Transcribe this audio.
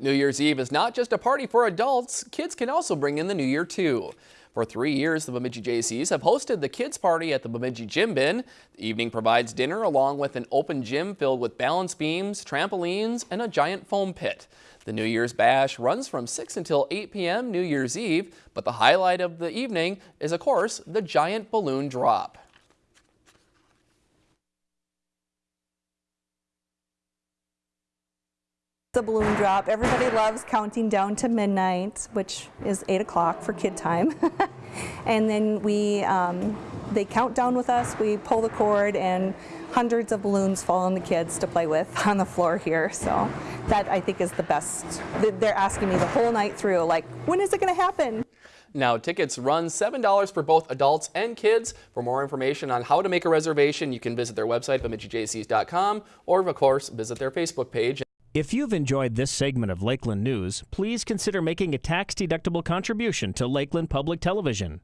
New Year's Eve is not just a party for adults, kids can also bring in the new year too. For three years, the Bemidji Jaycees have hosted the kids party at the Bemidji Gym Bin. The evening provides dinner along with an open gym filled with balance beams, trampolines, and a giant foam pit. The New Year's Bash runs from 6 until 8 p.m. New Year's Eve, but the highlight of the evening is, of course, the giant balloon drop. The balloon drop. Everybody loves counting down to midnight, which is 8 o'clock for kid time. and then we, um, they count down with us, we pull the cord, and hundreds of balloons fall on the kids to play with on the floor here. So that I think is the best. They're asking me the whole night through, like, when is it going to happen? Now, tickets run $7 for both adults and kids. For more information on how to make a reservation, you can visit their website, bemidjijaycees.com, or of course, visit their Facebook page. If you've enjoyed this segment of Lakeland News, please consider making a tax-deductible contribution to Lakeland Public Television.